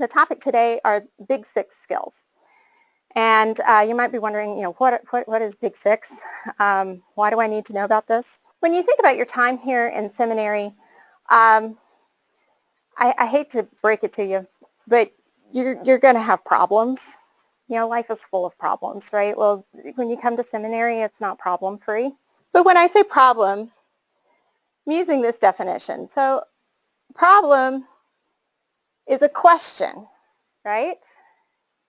The topic today are Big Six skills. And uh, you might be wondering, you know, what, what, what is Big Six? Um, why do I need to know about this? When you think about your time here in seminary, um, I, I, hate to break it to you, but you're, you're going to have problems. You know, life is full of problems, right? Well, when you come to seminary, it's not problem free. But when I say problem, I'm using this definition. So problem is a question, right?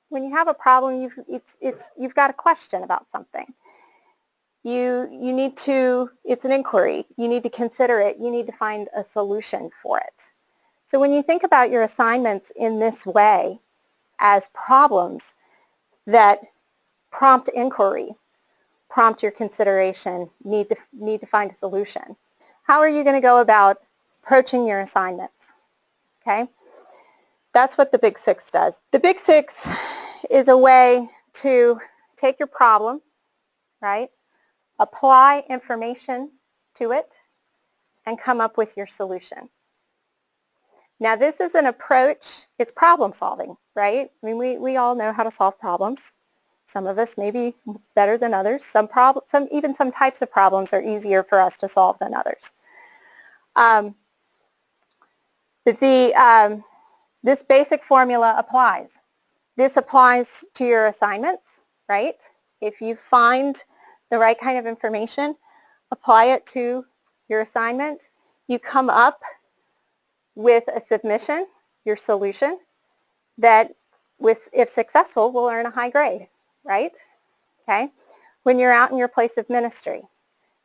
When you have a problem, you've, it's, it's, you've got a question about something. You, you need to, it's an inquiry. You need to consider it. You need to find a solution for it. So when you think about your assignments in this way as problems that prompt inquiry, prompt your consideration, need to, need to find a solution. How are you going to go about approaching your assignments? Okay. That's what the Big Six does. The Big Six is a way to take your problem, right, apply information to it, and come up with your solution. Now this is an approach, it's problem solving, right? I mean, we, we all know how to solve problems. Some of us may be better than others. Some problem, some even some types of problems are easier for us to solve than others. Um, the, um, this basic formula applies. This applies to your assignments, right? If you find the right kind of information, apply it to your assignment. You come up with a submission, your solution, that with, if successful, will earn a high grade, right? Okay. When you're out in your place of ministry,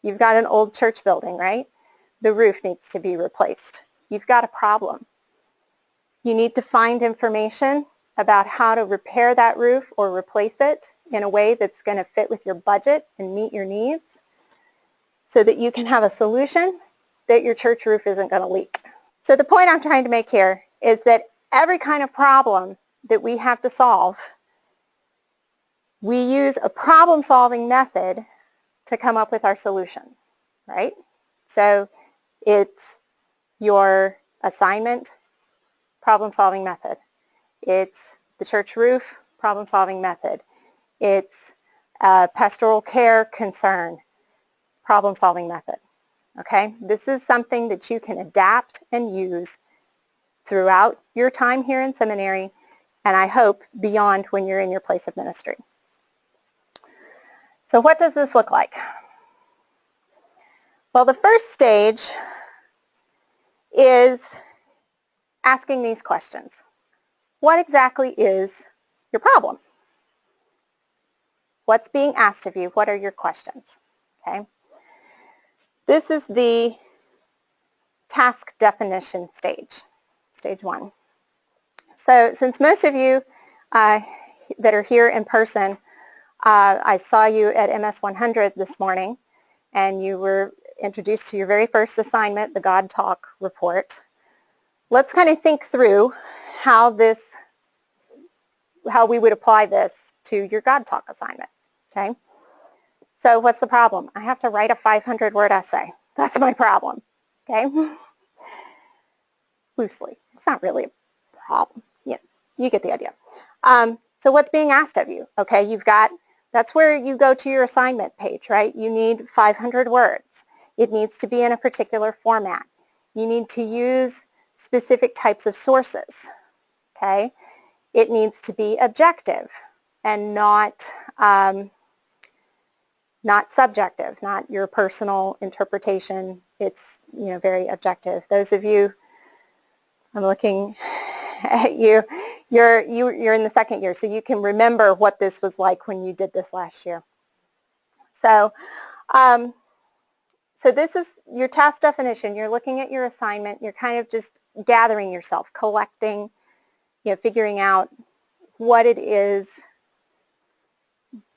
you've got an old church building, right? The roof needs to be replaced. You've got a problem. You need to find information about how to repair that roof or replace it in a way that's going to fit with your budget and meet your needs so that you can have a solution that your church roof isn't going to leak. So the point I'm trying to make here is that every kind of problem that we have to solve, we use a problem-solving method to come up with our solution, right? So it's your assignment problem-solving method. It's the church roof problem-solving method. It's pastoral care concern problem-solving method. Okay, this is something that you can adapt and use throughout your time here in seminary and I hope beyond when you're in your place of ministry. So what does this look like? Well, the first stage is asking these questions. What exactly is your problem? What's being asked of you? What are your questions? Okay. This is the task definition stage, stage one. So since most of you uh, that are here in person, uh, I saw you at MS 100 this morning and you were introduced to your very first assignment, the God Talk report let's kind of think through how this, how we would apply this to your God Talk assignment, okay? So what's the problem? I have to write a 500 word essay. That's my problem, okay? Loosely. It's not really a problem. Yeah, you get the idea. Um, so what's being asked of you? Okay, you've got, that's where you go to your assignment page, right? You need 500 words. It needs to be in a particular format. You need to use specific types of sources, okay? It needs to be objective and not, um, not subjective, not your personal interpretation. It's, you know, very objective. Those of you, I'm looking at you, you're, you, you're in the second year, so you can remember what this was like when you did this last year. So, um, so this is your task definition. You're looking at your assignment. You're kind of just gathering yourself, collecting, you know, figuring out what it is,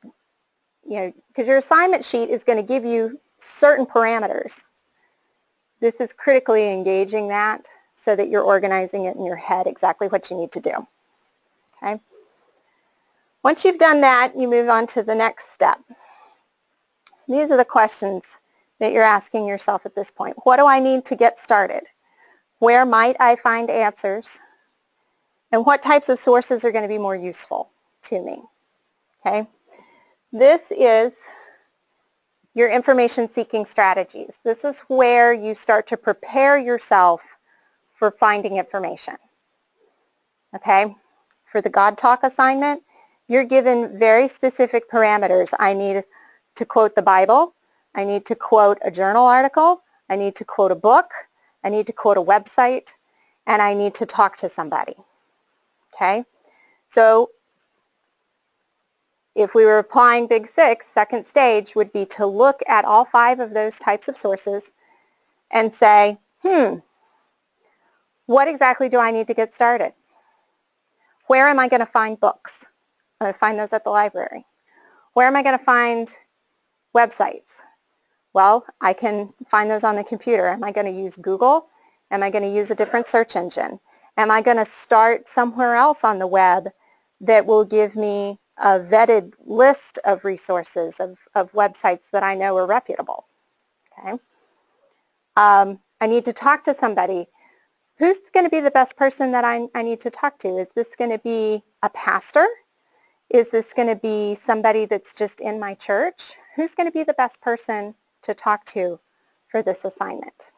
you know, because your assignment sheet is going to give you certain parameters. This is critically engaging that so that you're organizing it in your head exactly what you need to do. Okay. Once you've done that, you move on to the next step. These are the questions that you're asking yourself at this point. What do I need to get started? Where might I find answers? and what types of sources are going to be more useful to me. Okay, this is your information seeking strategies. This is where you start to prepare yourself for finding information. Okay, for the God Talk assignment, you're given very specific parameters. I need to quote the Bible. I need to quote a journal article. I need to quote a book. I need to quote a website. And I need to talk to somebody. Okay? So if we were applying Big Six, second stage would be to look at all five of those types of sources and say, hmm, what exactly do I need to get started? Where am I going to find books? I'm going to find those at the library. Where am I going to find websites? Well, I can find those on the computer. Am I going to use Google? Am I going to use a different search engine? Am I going to start somewhere else on the web that will give me a vetted list of resources, of, of websites that I know are reputable? Okay. Um, I need to talk to somebody. Who's going to be the best person that I, I need to talk to? Is this going to be a pastor? Is this going to be somebody that's just in my church? Who's going to be the best person to talk to for this assignment?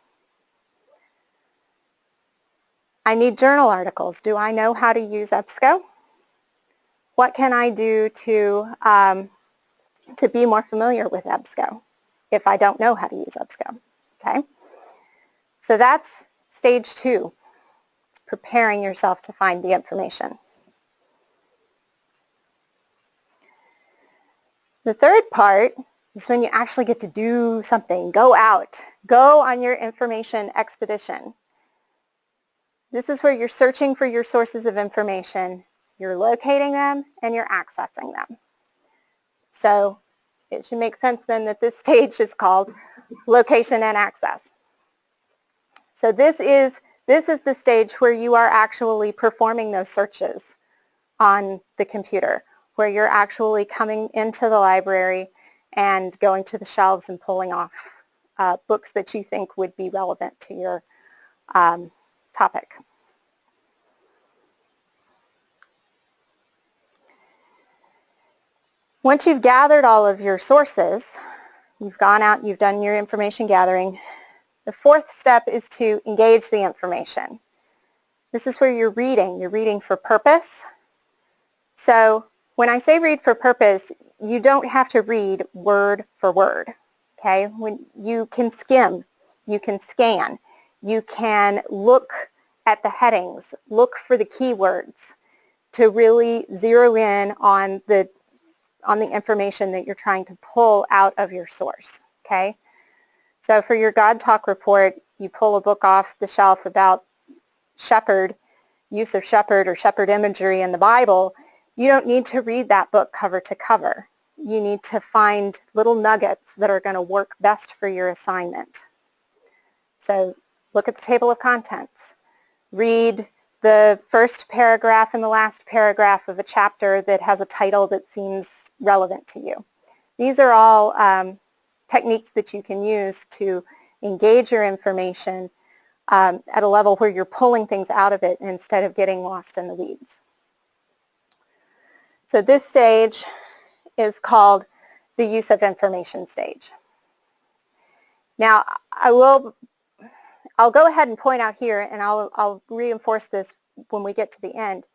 I need journal articles. Do I know how to use EBSCO? What can I do to, um, to be more familiar with EBSCO if I don't know how to use EBSCO? Okay, so that's stage two, preparing yourself to find the information. The third part is when you actually get to do something. Go out. Go on your information expedition. This is where you're searching for your sources of information. You're locating them and you're accessing them. So it should make sense then that this stage is called location and access. So this is, this is the stage where you are actually performing those searches on the computer where you're actually coming into the library and going to the shelves and pulling off uh, books that you think would be relevant to your um, topic. Once you've gathered all of your sources, you've gone out, you've done your information gathering, the fourth step is to engage the information. This is where you're reading. You're reading for purpose. So when I say read for purpose, you don't have to read word for word, okay? When you can skim, you can scan, you can look at the headings, look for the keywords to really zero in on the on the information that you're trying to pull out of your source, okay? So for your God Talk report, you pull a book off the shelf about shepherd, use of shepherd or shepherd imagery in the Bible, you don't need to read that book cover to cover. You need to find little nuggets that are going to work best for your assignment. So look at the table of contents. Read the first paragraph and the last paragraph of a chapter that has a title that seems relevant to you. These are all um, techniques that you can use to engage your information um, at a level where you're pulling things out of it instead of getting lost in the weeds. So at this stage is called the use of information stage. Now, I will, I'll go ahead and point out here, and I'll, I'll reinforce this when we get to the end.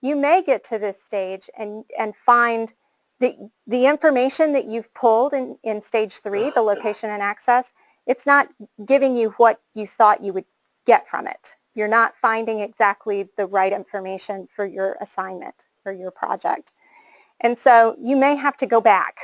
You may get to this stage and, and find the, the information that you've pulled in, in stage three, the location and access, it's not giving you what you thought you would get from it. You're not finding exactly the right information for your assignment for your project. And so you may have to go back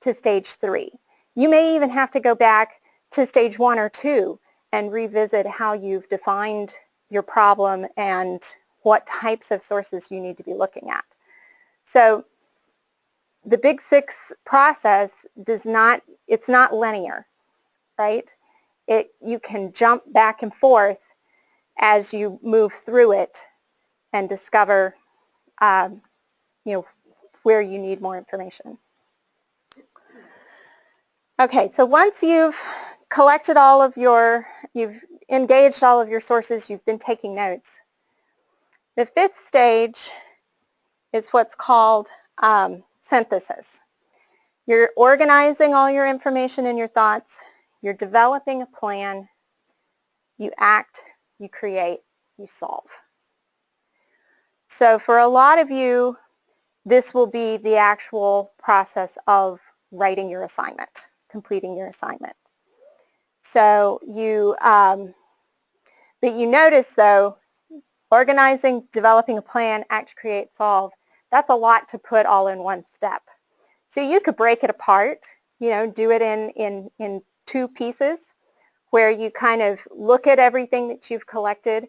to stage three. You may even have to go back to stage one or two and revisit how you've defined your problem and what types of sources you need to be looking at. So the Big Six process does not, it's not linear, right? It, you can jump back and forth as you move through it and discover, um, you know, where you need more information. Okay, so once you've collected all of your, you've engaged all of your sources, you've been taking notes, The fifth stage is what's called um, synthesis. You're organizing all your information and your thoughts. You're developing a plan. You act, you create, you solve. So for a lot of you, this will be the actual process of writing your assignment, completing your assignment. So you, um, but you notice though, organizing, developing a plan, act, create, solve, that's a lot to put all in one step. So you could break it apart, you know, do it in, in, in two pieces where you kind of look at everything that you've collected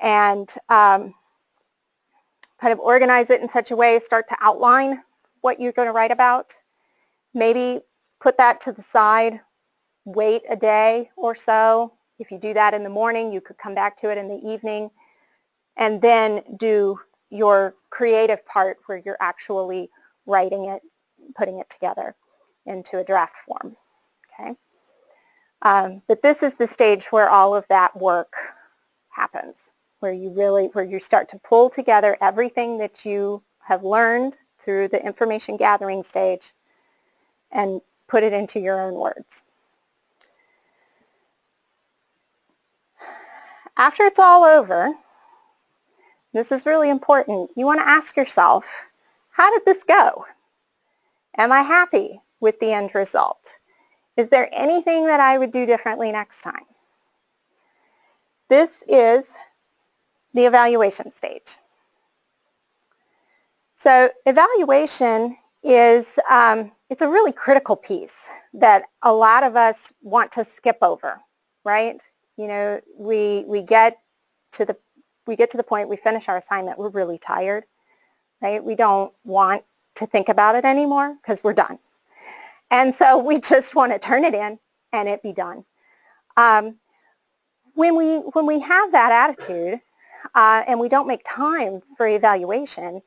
and um, kind of organize it in such a way, start to outline what you're going to write about. Maybe put that to the side, wait a day or so. If you do that in the morning, you could come back to it in the evening and then do your creative part where you're actually writing it, putting it together into a draft form. Okay. Um, but this is the stage where all of that work happens, where you really, where you start to pull together everything that you have learned through the information gathering stage and put it into your own words. After it's all over, this is really important, you want to ask yourself, how did this go? Am I happy with the end result? Is there anything that I would do differently next time? This is the evaluation stage. So evaluation is um, it's a really critical piece that a lot of us want to skip over, right? You know, we we get to the we get to the point we finish our assignment, we're really tired, right? We don't want to think about it anymore because we're done. And so we just want to turn it in and it be done. Um, when we when we have that attitude uh, and we don't make time for evaluation,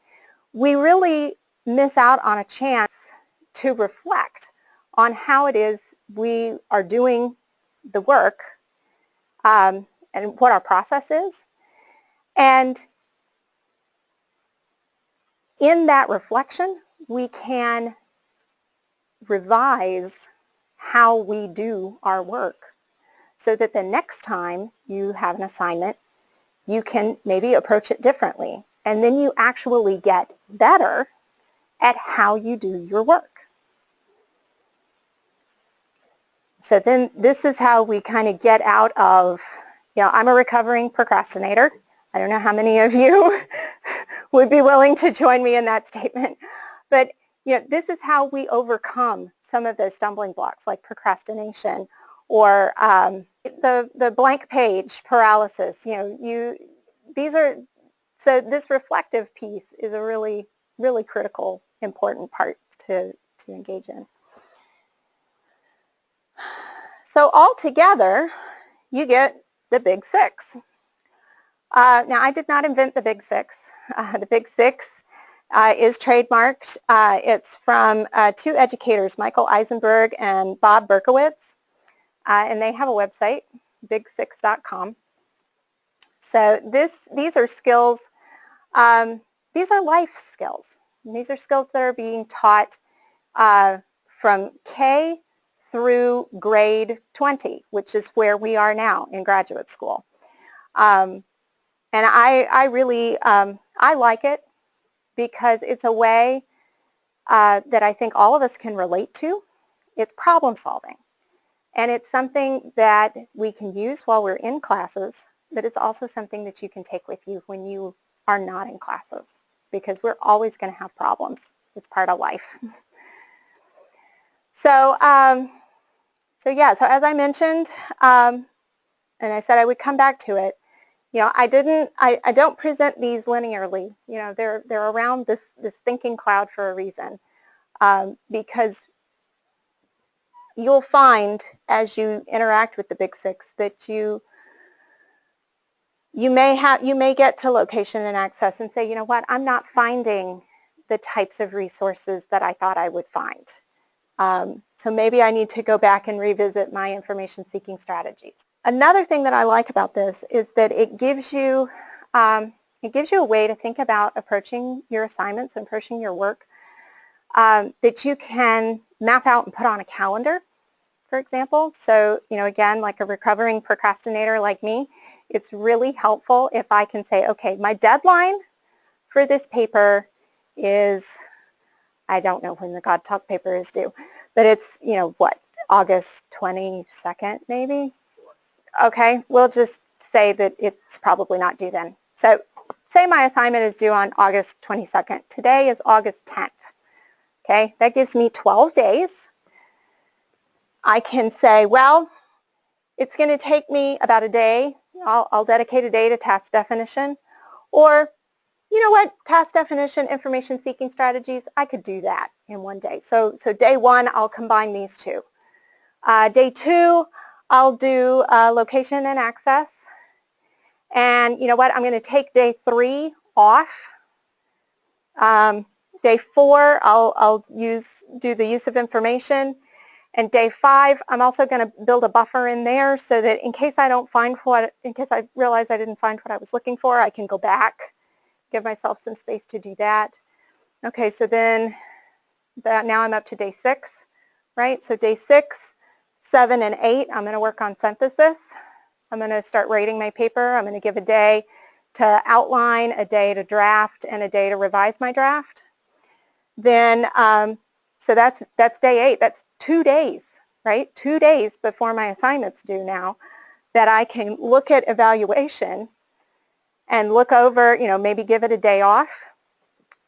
we really miss out on a chance to reflect on how it is we are doing the work um, and what our process is. And in that reflection, we can revise how we do our work so that the next time you have an assignment, you can maybe approach it differently. And then you actually get better at how you do your work. So then this is how we kind of get out of, you know, I'm a recovering procrastinator. I don't know how many of you would be willing to join me in that statement. But you know, this is how we overcome some of those stumbling blocks like procrastination or um, the, the blank page paralysis. You know, you these are, so this reflective piece is a really, really critical, important part to, to engage in. So altogether, you get the big six. Uh, now, I did not invent the big six. Uh, the big six uh, is trademarked. Uh, it's from uh, two educators, Michael Eisenberg and Bob Berkowitz, uh, and they have a website, big6.com. So this, these are skills, um, these are life skills. these are skills that are being taught uh, from K through grade 20, which is where we are now in graduate school. Um, and I, I really, um, I like it because it's a way uh, that I think all of us can relate to. It's problem solving. And it's something that we can use while we're in classes, but it's also something that you can take with you when you are not in classes because we're always going to have problems. It's part of life. so, um, so yeah, so as I mentioned, um, and I said I would come back to it, you know, I didn't, I, I don't present these linearly. You know, they're, they're around this, this thinking cloud for a reason um, because you'll find as you interact with the big six that you, you may have, you may get to location and access and say, you know what, I'm not finding the types of resources that I thought I would find. Um, so maybe I need to go back and revisit my information seeking strategies. Another thing that I like about this is that it gives you um, It gives you a way to think about approaching your assignments and approaching your work um, that you can map out and put on a calendar, for example. So, you know, again, like a recovering procrastinator like me, it's really helpful if I can say, okay, my deadline for this paper is, I don't know when the God Talk paper is due, but it's, you know, what, August 22nd maybe? Okay, we'll just say that it's probably not due then. So say my assignment is due on August 22nd. Today is August 10th. Okay, that gives me 12 days. I can say, well, it's going to take me about a day. I'll, I'll dedicate a day to task definition. Or, you know what, task definition, information seeking strategies, I could do that in one day. So, so day one, I'll combine these two. Uh, day two, I'll do uh, location and access. And you know what, I'm going to take day three off. Um, Day four, I'll, I'll use do the use of information. And day five, I'm also going to build a buffer in there so that in case I don't find what, in case I realize I didn't find what I was looking for, I can go back, give myself some space to do that. Okay, so then that now I'm up to day six, right? So day six, seven, and eight, I'm going to work on synthesis. I'm going to start writing my paper. I'm going to give a day to outline, a day to draft, and a day to revise my draft then um, so that's that's day eight. That's two days, right? Two days before my assignment's due now that I can look at evaluation and look over, you know, maybe give it a day off.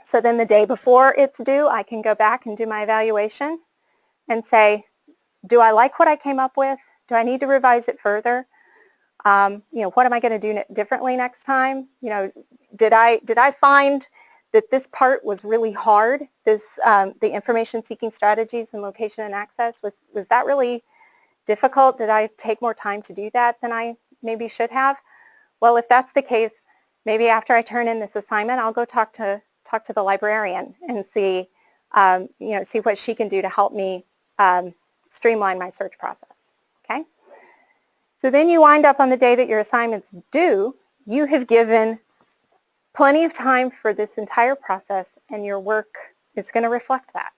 So then the day before it's due, I can go back and do my evaluation and say, do I like what I came up with? Do I need to revise it further? Um, you know, what am I going to do differently next time? You know, did I did I find that this part was really hard. This, um, the information seeking strategies and location and access, was, was that really difficult? Did I take more time to do that than I maybe should have? Well, if that's the case, maybe after I turn in this assignment, I'll go talk to talk to the librarian and see, um, you know, see what she can do to help me um, streamline my search process. Okay. So then you wind up on the day that your assignment's due. You have given plenty of time for this entire process and your work is going to reflect that.